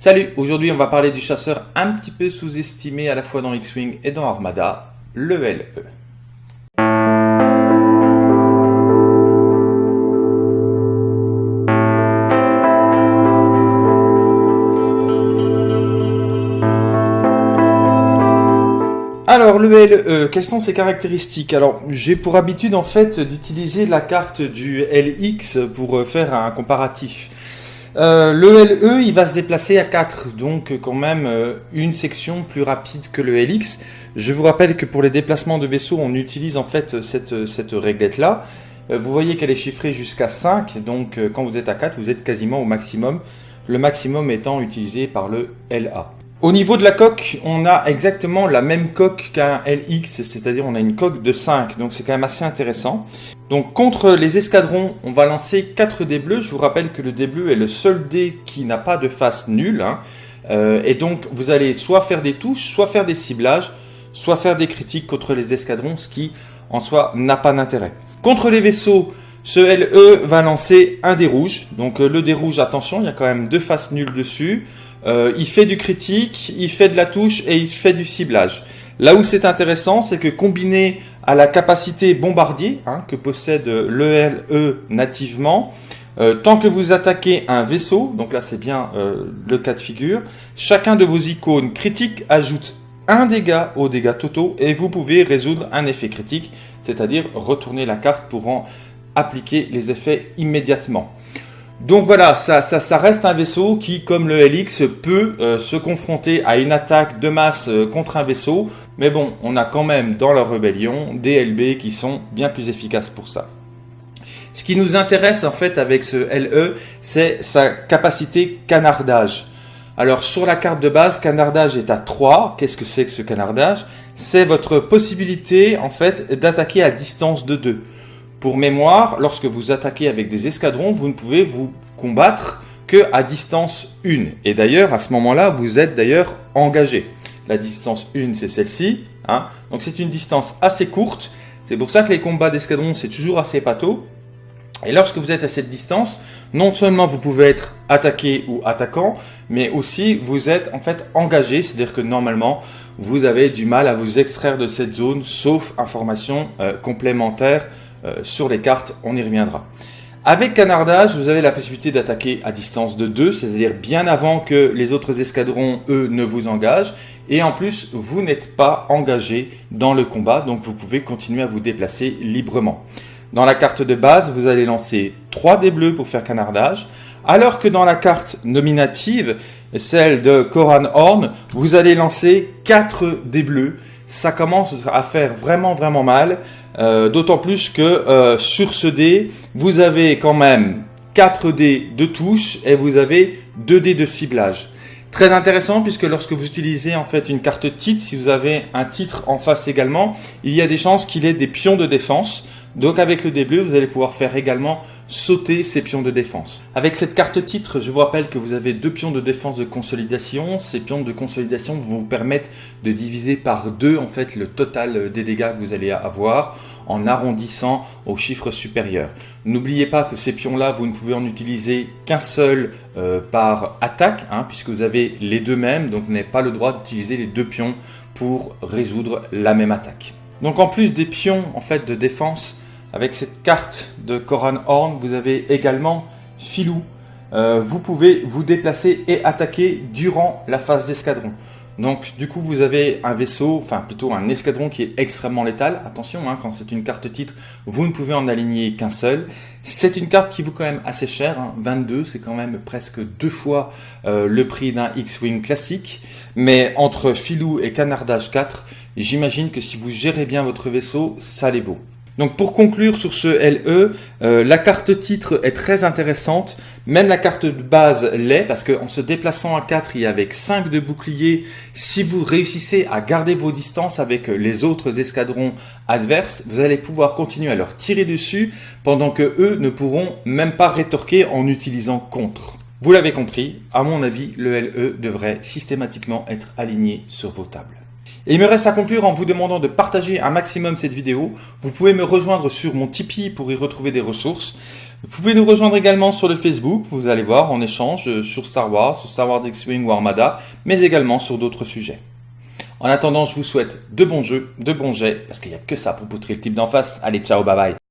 Salut, aujourd'hui on va parler du chasseur un petit peu sous-estimé à la fois dans X-Wing et dans Armada, le LE. Alors le LE, quelles sont ses caractéristiques? Alors j'ai pour habitude en fait d'utiliser la carte du LX pour faire un comparatif. Euh, le LE, il va se déplacer à 4, donc quand même euh, une section plus rapide que le LX. Je vous rappelle que pour les déplacements de vaisseau, on utilise en fait cette, cette réglette-là. Euh, vous voyez qu'elle est chiffrée jusqu'à 5, donc quand vous êtes à 4, vous êtes quasiment au maximum. Le maximum étant utilisé par le LA. Au niveau de la coque, on a exactement la même coque qu'un LX, c'est-à-dire on a une coque de 5, donc c'est quand même assez intéressant. Donc contre les escadrons, on va lancer 4 dés bleus. Je vous rappelle que le dé bleu est le seul dé qui n'a pas de face nulle. Hein. Euh, et donc vous allez soit faire des touches, soit faire des ciblages, soit faire des critiques contre les escadrons, ce qui en soi n'a pas d'intérêt. Contre les vaisseaux, ce LE va lancer un dé rouge. Donc euh, le dé rouge, attention, il y a quand même deux faces nulles dessus. Euh, il fait du critique, il fait de la touche et il fait du ciblage. Là où c'est intéressant, c'est que combiné à la capacité bombardier hein, que possède l'ELE nativement, euh, tant que vous attaquez un vaisseau, donc là c'est bien euh, le cas de figure, chacun de vos icônes critiques ajoute un dégât aux dégâts totaux et vous pouvez résoudre un effet critique, c'est-à-dire retourner la carte pour en appliquer les effets immédiatement. Donc voilà, ça, reste un vaisseau qui, comme le LX, peut euh, se confronter à une attaque de masse euh, contre un vaisseau. Mais bon, on a quand même dans leur rébellion des LB qui sont bien plus efficaces pour ça. Ce qui nous intéresse en fait avec ce LE, c'est sa capacité canardage. Alors sur la carte de base, canardage est à 3. Qu'est-ce que c'est que ce canardage? C'est votre possibilité en fait d'attaquer à distance de 2. Pour mémoire, lorsque vous attaquez avec des escadrons, vous ne pouvez vous combattre que à distance 1. Et d'ailleurs, à ce moment-là, vous êtes d'ailleurs engagé. La distance 1, c'est celle-ci. Hein. Donc c'est une distance assez courte. C'est pour ça que les combats d'escadrons, c'est toujours assez pato. Et lorsque vous êtes à cette distance, non seulement vous pouvez être attaqué ou attaquant, mais aussi vous êtes en fait engagé, c'est-à-dire que normalement vous avez du mal à vous extraire de cette zone, sauf information euh, complémentaire sur les cartes, on y reviendra. Avec canardage, vous avez la possibilité d'attaquer à distance de 2, c'est-à-dire bien avant que les autres escadrons, eux, ne vous engagent. Et en plus, vous n'êtes pas engagé dans le combat, donc vous pouvez continuer à vous déplacer librement. Dans la carte de base, vous allez lancer 3 dés bleus pour faire canardage, alors que dans la carte nominative, celle de Koran Horn, vous allez lancer 4 dés bleus. Ça commence à faire vraiment vraiment mal. Euh, d'autant plus que euh, sur ce dé, vous avez quand même 4 dés de touche et vous avez 2 dés de ciblage. Très intéressant puisque lorsque vous utilisez en fait une carte titre, si vous avez un titre en face également, il y a des chances qu'il ait des pions de défense. Donc avec le dé bleu, vous allez pouvoir faire également sauter ces pions de défense. Avec cette carte titre, je vous rappelle que vous avez deux pions de défense de consolidation. Ces pions de consolidation vont vous permettre de diviser par deux en fait le total des dégâts que vous allez avoir en arrondissant au chiffre supérieur. N'oubliez pas que ces pions-là, vous ne pouvez en utiliser qu'un seul euh, par attaque, hein, puisque vous avez les deux mêmes, donc vous n'avez pas le droit d'utiliser les deux pions pour résoudre la même attaque. Donc en plus des pions en fait de défense, avec cette carte de Koran Horn, vous avez également Filou. Euh, vous pouvez vous déplacer et attaquer durant la phase d'escadron. Donc du coup vous avez un vaisseau, enfin plutôt un escadron qui est extrêmement létal. Attention, hein, quand c'est une carte titre, vous ne pouvez en aligner qu'un seul. C'est une carte qui vaut quand même assez cher, 22, hein. c'est quand même presque deux fois euh, le prix d'un X-Wing classique. Mais entre Filou et Canardage 4, j'imagine que si vous gérez bien votre vaisseau, ça les vaut. Donc pour conclure sur ce LE, euh, la carte titre est très intéressante, même la carte de base l'est, parce qu'en se déplaçant à 4 et avec 5 de bouclier, si vous réussissez à garder vos distances avec les autres escadrons adverses, vous allez pouvoir continuer à leur tirer dessus, pendant que eux ne pourront même pas rétorquer en utilisant contre. Vous l'avez compris, à mon avis, le LE devrait systématiquement être aligné sur vos tables. Et il me reste à conclure en vous demandant de partager un maximum cette vidéo. Vous pouvez me rejoindre sur mon Tipeee pour y retrouver des ressources. Vous pouvez nous rejoindre également sur le Facebook, vous allez voir, on échange sur Star Wars, sur Star Wars X-Wing ou Armada, mais également sur d'autres sujets. En attendant, je vous souhaite de bons jeux, de bons jets, parce qu'il n'y a que ça pour poutrer le type d'en face. Allez, ciao, bye bye